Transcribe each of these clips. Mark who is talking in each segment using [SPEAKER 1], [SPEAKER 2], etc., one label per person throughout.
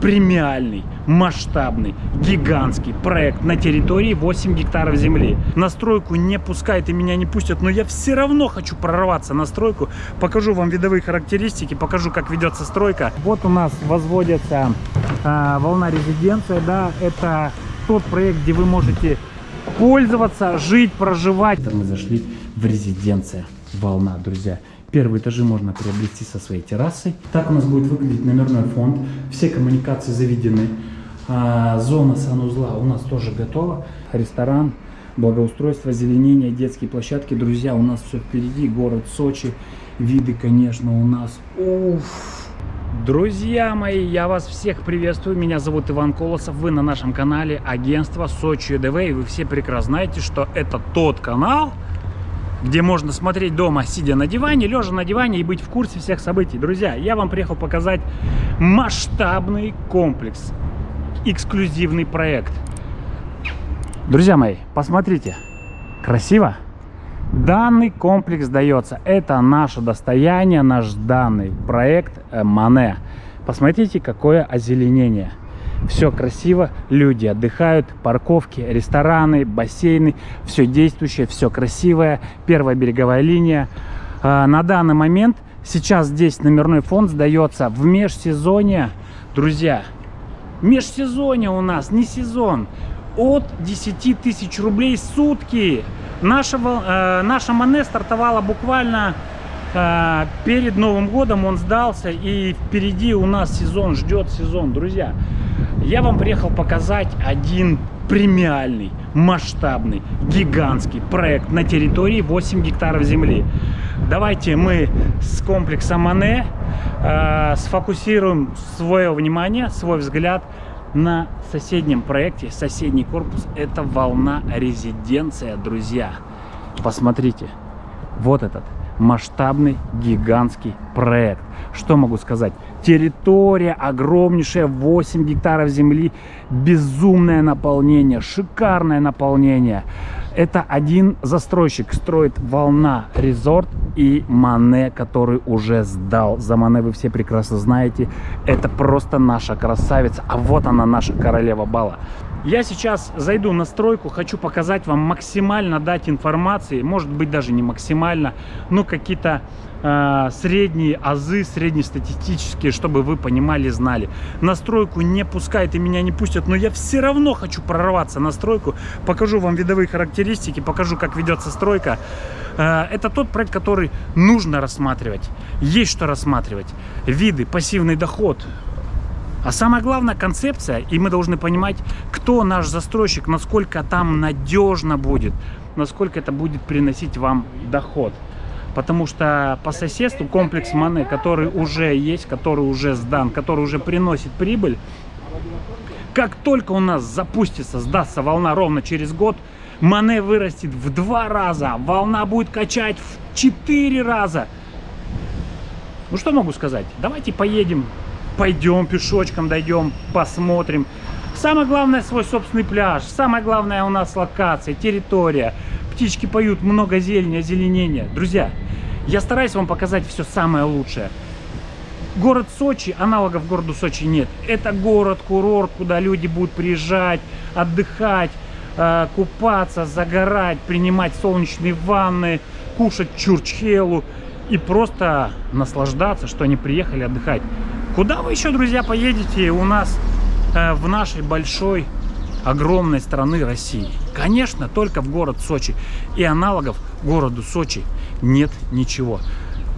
[SPEAKER 1] премиальный, масштабный, гигантский проект на территории 8 гектаров земли. На стройку не пускают и меня не пустят, но я все равно хочу прорваться на стройку. Покажу вам видовые характеристики, покажу, как ведется стройка. Вот у нас возводится э, волна резиденция, да, это тот проект, где вы можете пользоваться, жить, проживать. Мы зашли в резиденция волна, друзья. Первые этажи можно приобрести со своей террасой. Так у нас будет выглядеть номерной фонд. Все коммуникации заведены. А, зона санузла у нас тоже готова. Ресторан, благоустройство, зеленение, детские площадки. Друзья, у нас все впереди. Город Сочи. Виды, конечно, у нас. Уф. Друзья мои, я вас всех приветствую. Меня зовут Иван Колосов. Вы на нашем канале агентства Сочи ДВ. И вы все прекрасно знаете, что это тот канал, где можно смотреть дома, сидя на диване, лежа на диване и быть в курсе всех событий. Друзья, я вам приехал показать масштабный комплекс, эксклюзивный проект. Друзья мои, посмотрите, красиво? Данный комплекс дается, это наше достояние, наш данный проект э, Мане. Посмотрите, какое озеленение. Все красиво, люди отдыхают, парковки, рестораны, бассейны, все действующее, все красивое. Первая береговая линия. А, на данный момент сейчас здесь номерной фонд сдается в межсезонье. Друзья, межсезонье у нас, не сезон. От 10 тысяч рублей сутки. Наша, э, наша Мане стартовала буквально перед Новым годом. Он сдался и впереди у нас сезон, ждет сезон. Друзья, я вам приехал показать один премиальный, масштабный, гигантский проект на территории 8 гектаров земли. Давайте мы с комплекса Мане э, сфокусируем свое внимание, свой взгляд на соседнем проекте, соседний корпус. Это волна резиденция, друзья. Посмотрите, вот этот масштабный, гигантский проект. Что могу сказать? Территория огромнейшая, 8 гектаров земли, безумное наполнение, шикарное наполнение. Это один застройщик строит Волна Резорт и Мане, который уже сдал. За Мане вы все прекрасно знаете. Это просто наша красавица. А вот она, наша королева бала. Я сейчас зайду на стройку, хочу показать вам максимально дать информации, может быть даже не максимально, но какие-то э, средние азы, среднестатистические, чтобы вы понимали, знали. На стройку не пускают и меня не пустят, но я все равно хочу прорваться на стройку, покажу вам видовые характеристики, покажу, как ведется стройка. Э, это тот проект, который нужно рассматривать, есть что рассматривать. Виды, пассивный доход, а самое главное концепция, и мы должны понимать, кто наш застройщик, насколько там надежно будет, насколько это будет приносить вам доход. Потому что по соседству комплекс Мане, который уже есть, который уже сдан, который уже приносит прибыль, как только у нас запустится, сдастся волна ровно через год, Мане вырастет в два раза, волна будет качать в четыре раза. Ну что могу сказать? Давайте поедем пойдем пешочком, дойдем, посмотрим. Самое главное свой собственный пляж. Самое главное у нас локация, территория. Птички поют, много зелени, озеленения. Друзья, я стараюсь вам показать все самое лучшее. Город Сочи, аналогов городу Сочи нет. Это город-курорт, куда люди будут приезжать, отдыхать, э, купаться, загорать, принимать солнечные ванны, кушать чурчхелу и просто наслаждаться, что они приехали отдыхать. Куда вы еще, друзья, поедете у нас э, в нашей большой, огромной страны России? Конечно, только в город Сочи. И аналогов городу Сочи нет ничего.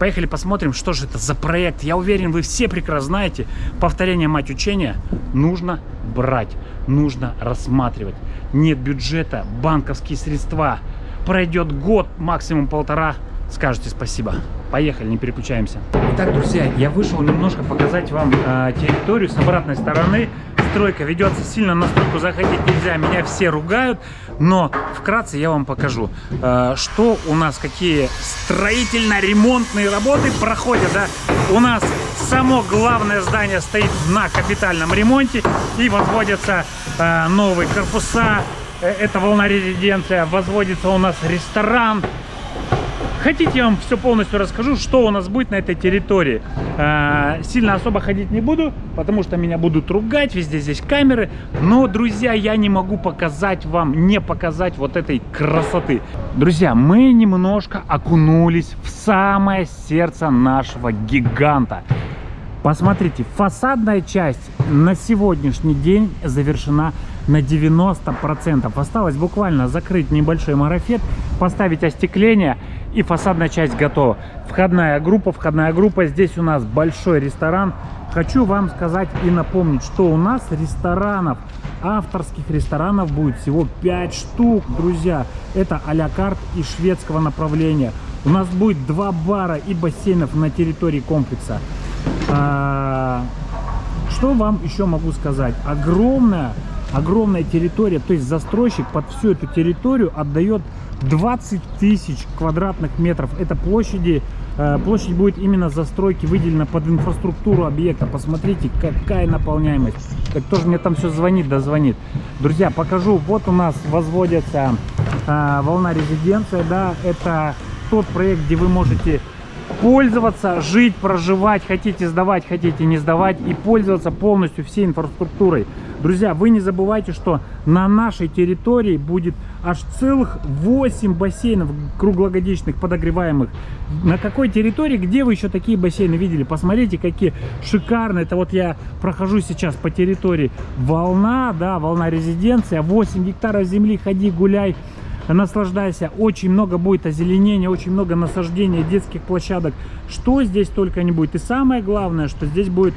[SPEAKER 1] Поехали посмотрим, что же это за проект. Я уверен, вы все прекрасно знаете, повторение мать учения нужно брать, нужно рассматривать. Нет бюджета, банковские средства. Пройдет год, максимум полтора, скажете спасибо. Поехали, не переключаемся. Итак, друзья, я вышел немножко показать вам э, территорию с обратной стороны. Стройка ведется сильно, на стройку заходить нельзя, меня все ругают. Но вкратце я вам покажу, э, что у нас, какие строительно-ремонтные работы проходят. Да? У нас само главное здание стоит на капитальном ремонте и возводятся э, новые корпуса. Э, это волна резиденция, возводится у нас ресторан, Хотите, я вам все полностью расскажу, что у нас будет на этой территории. Э, сильно особо ходить не буду, потому что меня будут ругать, везде здесь камеры. Но, друзья, я не могу показать вам, не показать вот этой красоты. Друзья, мы немножко окунулись в самое сердце нашего гиганта. Посмотрите, фасадная часть на сегодняшний день завершена на 90%. Осталось буквально закрыть небольшой марафет, поставить остекление и фасадная часть готова. Входная группа, входная группа. Здесь у нас большой ресторан. Хочу вам сказать и напомнить, что у нас ресторанов, авторских ресторанов будет всего 5 штук, друзья. Это а-ля карт и шведского направления. У нас будет два бара и бассейнов на территории комплекса. А, что вам еще могу сказать? Огромная, огромная территория, то есть застройщик под всю эту территорию отдает 20 тысяч квадратных метров. Это площади, э, площадь будет именно застройки выделена под инфраструктуру объекта. Посмотрите, какая наполняемость. Так кто же мне там все звонит, да звонит. Друзья, покажу. Вот у нас возводится э, волна резиденция. Да, это тот проект, где вы можете пользоваться, жить, проживать, хотите сдавать, хотите не сдавать и пользоваться полностью всей инфраструктурой. Друзья, вы не забывайте, что на нашей территории будет аж целых 8 бассейнов круглогодичных подогреваемых. На какой территории, где вы еще такие бассейны видели? Посмотрите, какие шикарные. Это вот я прохожу сейчас по территории. Волна, да, волна резиденция, 8 гектаров земли, ходи, гуляй наслаждайся. Очень много будет озеленения, очень много насаждения детских площадок. Что здесь только не будет. И самое главное, что здесь будет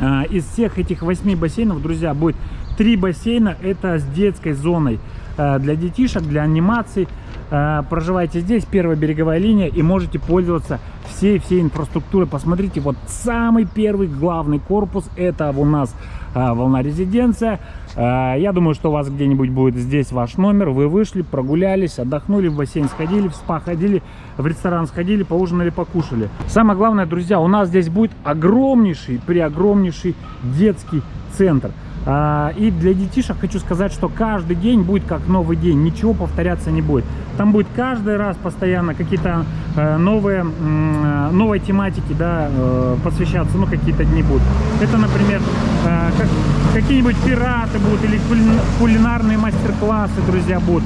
[SPEAKER 1] э, из всех этих восьми бассейнов, друзья, будет три бассейна. Это с детской зоной э, для детишек, для анимаций. Э, проживаете здесь, первая береговая линия, и можете пользоваться всей-всей инфраструктурой. Посмотрите, вот самый первый главный корпус, это у нас волна резиденция. А, я думаю, что у вас где-нибудь будет здесь ваш номер. Вы вышли, прогулялись, отдохнули, в бассейн сходили, в спа ходили, в ресторан сходили, поужинали, покушали. Самое главное, друзья, у нас здесь будет огромнейший, преогромнейший детский центр. А, и для детишек хочу сказать, что каждый день будет как новый день, ничего повторяться не будет. Там будет каждый раз постоянно какие-то э, новые, э, новые тематики да, э, посвящаться, ну какие-то дни будут. Это, например, как, какие-нибудь пираты будут или кулинарные мастер-классы, друзья, будут.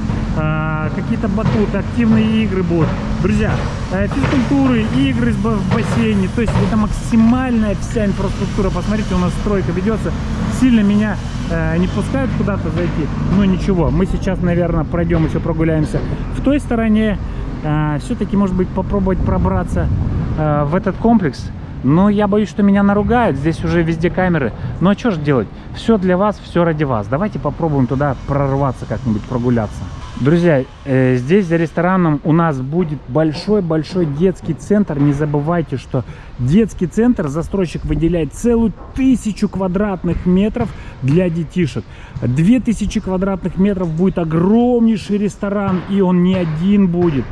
[SPEAKER 1] Какие-то батуты, активные игры будут. Друзья, физкультуры, игры в бассейне, то есть это максимальная вся инфраструктура. Посмотрите, у нас стройка ведется сильно меня э, не пускают куда-то зайти. Но ничего, мы сейчас, наверное, пройдем еще прогуляемся в той стороне. Э, Все-таки, может быть, попробовать пробраться в этот комплекс. Но я боюсь, что меня наругают. Здесь уже везде камеры. Ну а что же делать? Все для вас, все ради вас. Давайте попробуем туда прорваться как-нибудь, прогуляться. Друзья, э, здесь за рестораном у нас будет большой-большой детский центр. Не забывайте, что детский центр застройщик выделяет целую тысячу квадратных метров для детишек. Две тысячи квадратных метров будет огромнейший ресторан, и он не один будет.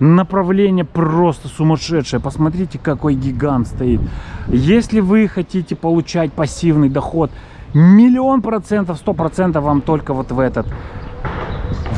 [SPEAKER 1] Направление просто сумасшедшее. Посмотрите, какой гигант стоит. Если вы хотите получать пассивный доход, миллион процентов, сто процентов вам только вот в этот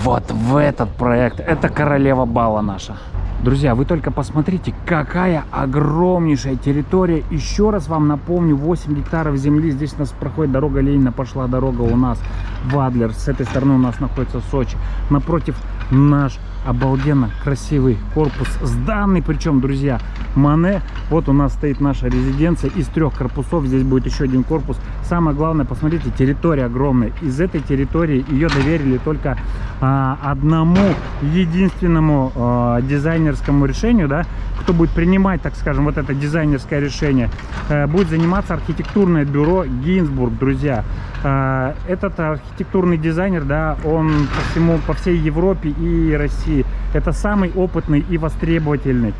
[SPEAKER 1] вот в этот проект. Это королева бала наша. Друзья, вы только посмотрите, какая огромнейшая территория. Еще раз вам напомню, 8 гектаров земли. Здесь у нас проходит дорога Ленина, пошла дорога у нас в Адлер. С этой стороны у нас находится Сочи. Напротив наш обалденно красивый корпус сданный причем друзья мане. Вот у нас стоит наша резиденция. Из трех корпусов здесь будет еще один корпус. Самое главное посмотрите территория огромная. Из этой территории ее доверили только а, одному единственному а, дизайнерскому решению да. Кто будет принимать так скажем вот это дизайнерское решение а, будет заниматься архитектурное бюро гинзбург друзья. А, этот архитектурный дизайнер да он по всему по всей европе и россии России. Это самый опытный и востребовательный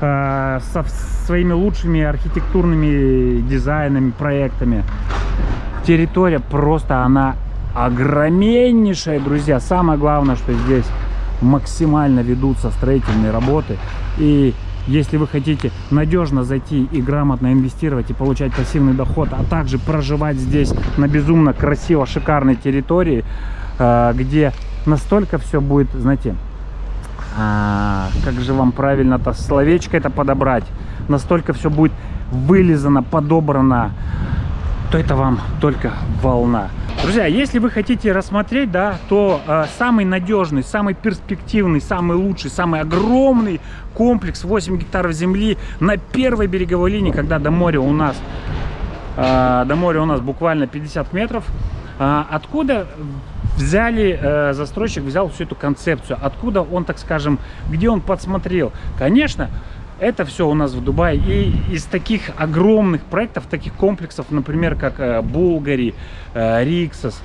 [SPEAKER 1] э, со своими лучшими архитектурными дизайнами, проектами. Территория просто, она огромнейшая, друзья. Самое главное, что здесь максимально ведутся строительные работы. И если вы хотите надежно зайти и грамотно инвестировать и получать пассивный доход, а также проживать здесь на безумно красиво шикарной территории, э, где настолько все будет, знаете, а, как же вам правильно-то словечко это подобрать, настолько все будет вылизано, подобрано, то это вам только волна. Друзья, если вы хотите рассмотреть, да, то э, самый надежный, самый перспективный, самый лучший, самый огромный комплекс 8 гектаров земли на первой береговой линии, когда до моря у нас, э, до моря у нас буквально 50 метров, откуда взяли, э, застройщик взял всю эту концепцию, откуда он, так скажем, где он подсмотрел. Конечно, это все у нас в Дубае. И из таких огромных проектов, таких комплексов, например, как э, Булгари, э, Риксос,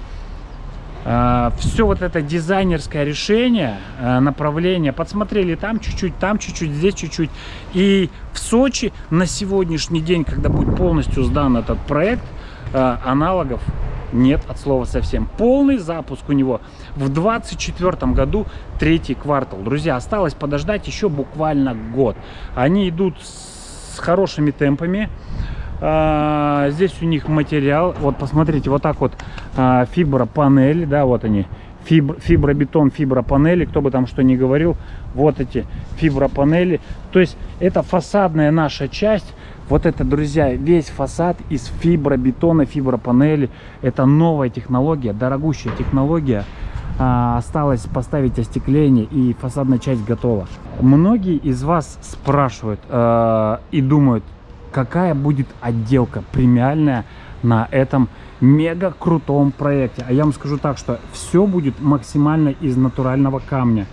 [SPEAKER 1] э, все вот это дизайнерское решение, направление, подсмотрели там чуть-чуть, там чуть-чуть, здесь чуть-чуть. И в Сочи на сегодняшний день, когда будет полностью сдан этот проект, аналогов нет от слова совсем. Полный запуск у него в 24 году, третий квартал. Друзья, осталось подождать еще буквально год. Они идут с хорошими темпами. А, здесь у них материал, вот посмотрите, вот так вот а, фибропанели, да, вот они, фиб, фибробетон, фибропанели, кто бы там что ни говорил, вот эти фибропанели. То есть это фасадная наша часть, вот это, друзья, весь фасад из фибробетона, фибропанели. Это новая технология, дорогущая технология. А, осталось поставить остекление и фасадная часть готова. Многие из вас спрашивают э, и думают, какая будет отделка премиальная на этом мега крутом проекте. А я вам скажу так, что все будет максимально из натурального камня.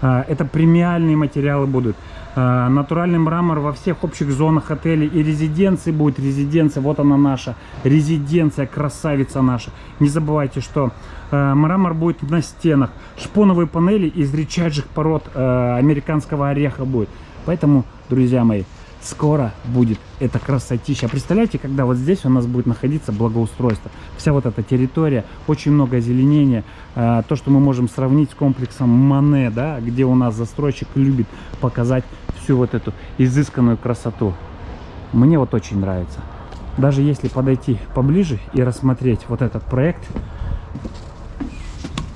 [SPEAKER 1] Э, это премиальные материалы будут. Э, натуральный мрамор во всех общих зонах отелей и резиденции будет резиденция. Вот она наша. Резиденция красавица наша. Не забывайте что э, мрамор будет на стенах. Шпоновые панели из редчайших пород э, американского ореха будет. Поэтому друзья мои скоро будет эта красотища. Представляете, когда вот здесь у нас будет находиться благоустройство. Вся вот эта территория, очень много озеленения. Э, то, что мы можем сравнить с комплексом Мане, да, где у нас застройщик любит показать всю вот эту изысканную красоту. Мне вот очень нравится. Даже если подойти поближе и рассмотреть вот этот проект.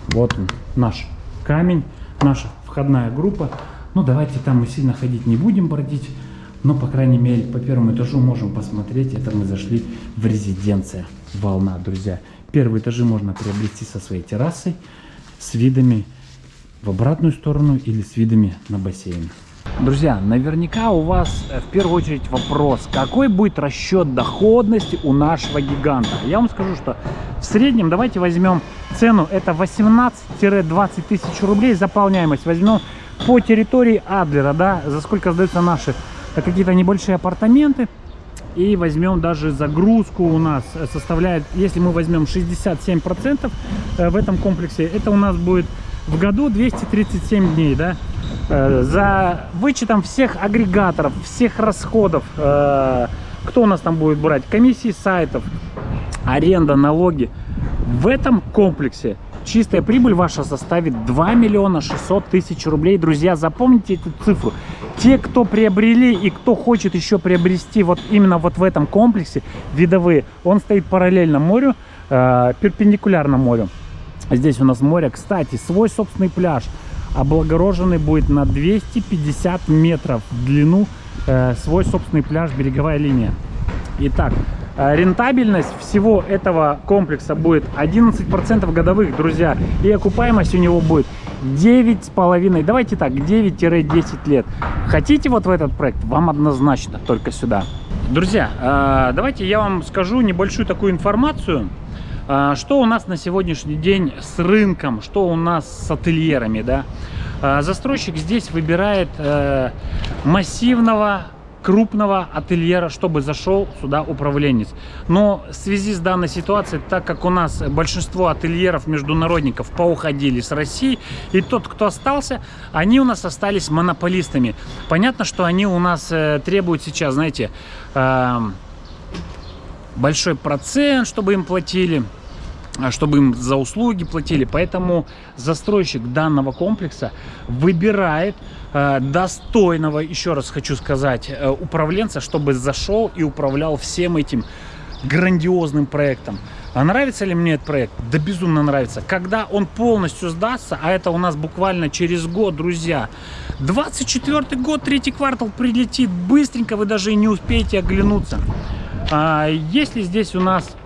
[SPEAKER 1] Вот он, наш камень, наша входная группа. Ну, давайте там мы сильно ходить не будем, бродить. Но, по крайней мере, по первому этажу можем посмотреть. Это мы зашли в резиденция «Волна», друзья. Первые этажи можно приобрести со своей террасой, с видами в обратную сторону или с видами на бассейн. Друзья, наверняка у вас э, в первую очередь вопрос, какой будет расчет доходности у нашего гиганта. Я вам скажу, что в среднем, давайте возьмем цену, это 18-20 тысяч рублей заполняемость. Возьмем по территории Адлера, да, за сколько сдаются наши какие-то небольшие апартаменты. И возьмем даже загрузку у нас э, составляет, если мы возьмем 67% э, в этом комплексе, это у нас будет в году 237 дней, да. Э, за вычетом всех агрегаторов, всех расходов, кто у нас там будет брать, комиссии сайтов, аренда, налоги, в этом комплексе чистая прибыль ваша составит 2 миллиона 600 тысяч рублей. Друзья, запомните эту цифру. Те, кто приобрели и кто хочет еще приобрести вот именно вот в этом комплексе видовые, он стоит параллельно морю, э, перпендикулярно морю. Здесь у нас море, кстати, свой собственный пляж, облагороженный будет на 250 метров в длину, э, свой собственный пляж, береговая линия. Итак, рентабельность всего этого комплекса будет 11% годовых, друзья. И окупаемость у него будет 9,5, давайте так, 9-10 лет. Хотите вот в этот проект? Вам однозначно только сюда. Друзья, э, давайте я вам скажу небольшую такую информацию. Э, что у нас на сегодняшний день с рынком, что у нас с ательерами, да? Э, застройщик здесь выбирает массивного крупного ательера, чтобы зашел сюда управленец. Но в связи с данной ситуацией, так как у нас большинство ательеров международников поуходили с России, и тот, кто остался, они у нас остались монополистами. Понятно, что они у нас э, требуют сейчас, знаете, э, большой процент, чтобы им платили чтобы им за услуги платили. Поэтому застройщик данного комплекса выбирает э, достойного, еще раз хочу сказать, э, управленца, чтобы зашел и управлял всем этим грандиозным проектом. А нравится ли мне этот проект? Да безумно нравится. Когда он полностью сдастся, а это у нас буквально через год, друзья, 24 год, третий квартал прилетит быстренько, вы даже и не успеете оглянуться. А если здесь у нас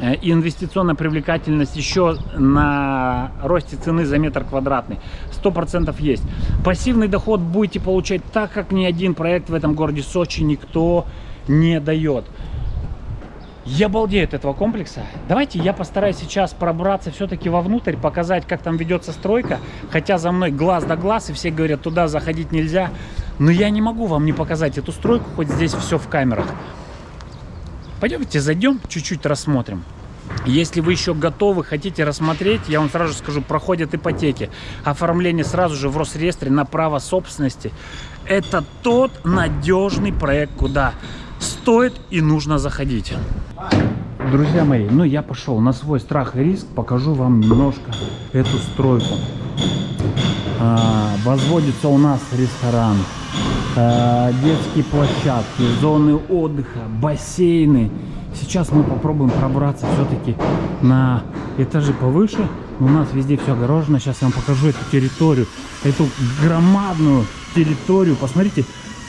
[SPEAKER 1] э, инвестиционная привлекательность еще на росте цены за метр квадратный. Сто процентов есть. Пассивный доход будете получать так, как ни один проект в этом городе Сочи никто не дает. Я балдею от этого комплекса. Давайте я постараюсь сейчас пробраться все-таки вовнутрь, показать, как там ведется стройка. Хотя за мной глаз да глаз, и все говорят, туда заходить нельзя. Но я не могу вам не показать эту стройку, хоть здесь все в камерах. Пойдемте зайдем, чуть-чуть рассмотрим. Если вы еще готовы, хотите рассмотреть, я вам сразу скажу, проходят ипотеки. Оформление сразу же в Росреестре на право собственности. Это тот надежный проект, куда стоит и нужно заходить. Друзья мои, ну я пошел на свой страх и риск, покажу вам немножко эту стройку. А, возводится у нас ресторан, детские площадки, зоны отдыха, бассейны. Сейчас мы попробуем пробраться все-таки на этажи повыше. У нас везде все огорожено. Сейчас я вам покажу эту территорию, эту громадную территорию. Посмотрите,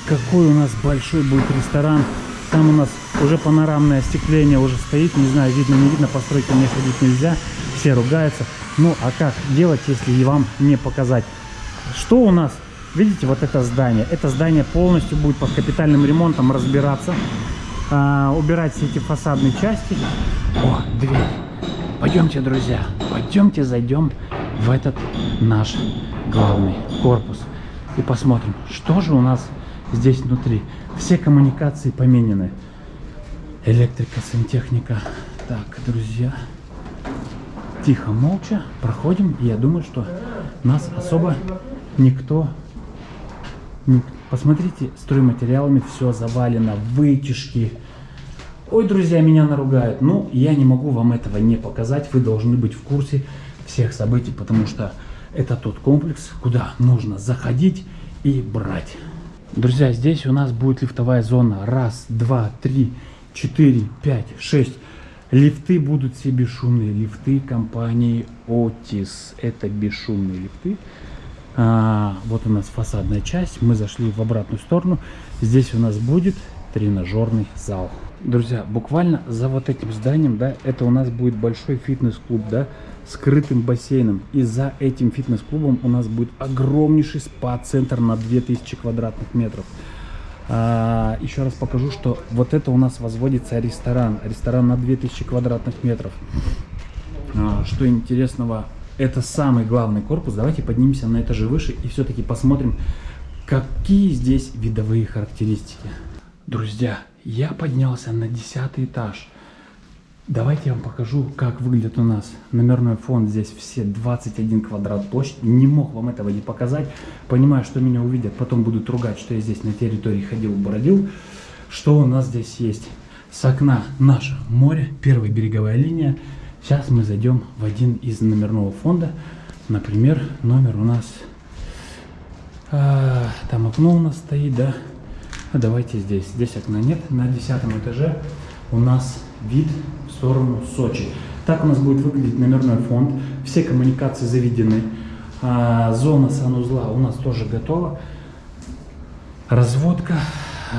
[SPEAKER 1] какой у нас большой будет ресторан. Там у нас уже панорамное остекление уже стоит. Не знаю, видно, не видно, постройки мне ходить нельзя. Все ругаются. Ну, а как делать, если и вам не показать? Что у нас? Видите, вот это здание. Это здание полностью будет под капитальным ремонтом разбираться. А, убирать все эти фасадные части. О, дверь. Пойдемте, друзья, пойдемте зайдем в этот наш главный корпус. И посмотрим, что же у нас здесь внутри. Все коммуникации поменены. Электрика, сантехника. Так, друзья, тихо, молча проходим. Я думаю, что нас особо никто... Посмотрите, стройматериалами все завалено, вытяжки. Ой, друзья, меня наругают. Ну, я не могу вам этого не показать. Вы должны быть в курсе всех событий, потому что это тот комплекс, куда нужно заходить и брать. Друзья, здесь у нас будет лифтовая зона. Раз, два, три, четыре, пять, шесть. Лифты будут все бесшумные. Лифты компании Otis. Это бесшумные лифты. А, вот у нас фасадная часть. Мы зашли в обратную сторону. Здесь у нас будет тренажерный зал. Друзья, буквально за вот этим зданием, да, это у нас будет большой фитнес-клуб, да, скрытым бассейном. И за этим фитнес-клубом у нас будет огромнейший спа-центр на 2000 квадратных метров. А, еще раз покажу, что вот это у нас возводится ресторан. Ресторан на 2000 квадратных метров. А, что интересного, это самый главный корпус. Давайте поднимемся на этаже выше и все-таки посмотрим, какие здесь видовые характеристики. Друзья, я поднялся на 10 этаж. Давайте я вам покажу, как выглядит у нас номерной фонд. Здесь все 21 квадрат площадь. Не мог вам этого не показать. Понимаю, что меня увидят, потом будут ругать, что я здесь на территории ходил, бродил. Что у нас здесь есть? С окна наше море, первая береговая линия. Сейчас мы зайдем в один из номерного фонда. Например, номер у нас... А, там окно у нас стоит, да? А давайте здесь. Здесь окна нет. На десятом этаже у нас вид в сторону Сочи. Так у нас будет выглядеть номерной фонд. Все коммуникации заведены. А, зона санузла у нас тоже готова. Разводка,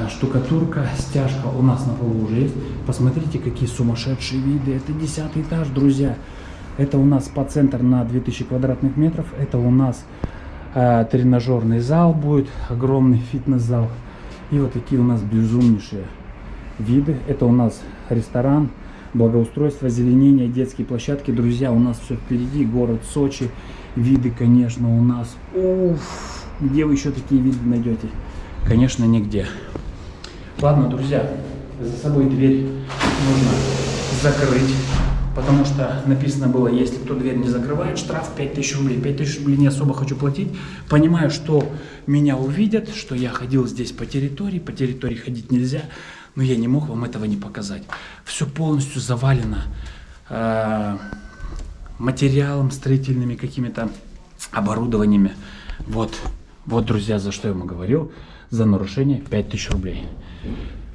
[SPEAKER 1] штукатурка, стяжка у нас на полу уже есть. Посмотрите, какие сумасшедшие виды. Это десятый этаж, друзья. Это у нас по центр на 2000 квадратных метров. Это у нас а, тренажерный зал будет, огромный фитнес-зал. И вот такие у нас безумнейшие виды. Это у нас ресторан, благоустройство, зеленение, детские площадки. Друзья, у нас все впереди, город Сочи. Виды, конечно, у нас... Уф, где вы еще такие виды найдете? Конечно, нигде. Ладно, друзья, за собой дверь нужно закрыть. Потому что написано было, если кто дверь не закрывает, штраф 5000 рублей. 5000 рублей не особо хочу платить. Понимаю, что меня увидят, что я ходил здесь по территории. По территории ходить нельзя. Но я не мог вам этого не показать. Все полностью завалено э, материалом, строительными какими-то оборудованиями. Вот, вот, друзья, за что я ему говорил. За нарушение 5000 рублей.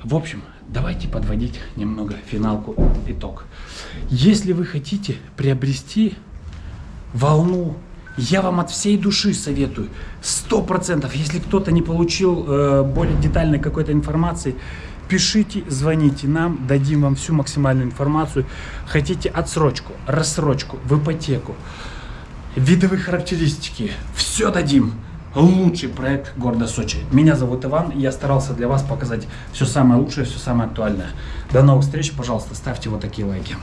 [SPEAKER 1] В общем, давайте подводить немного финалку, итог. Если вы хотите приобрести волну, я вам от всей души советую, сто процентов, если кто-то не получил э, более детальной какой-то информации, пишите, звоните нам, дадим вам всю максимальную информацию. Хотите отсрочку, рассрочку, в ипотеку, видовые характеристики, все дадим. Лучший проект города Сочи. Меня зовут Иван, и я старался для вас показать все самое лучшее, все самое актуальное. До новых встреч, пожалуйста, ставьте вот такие лайки.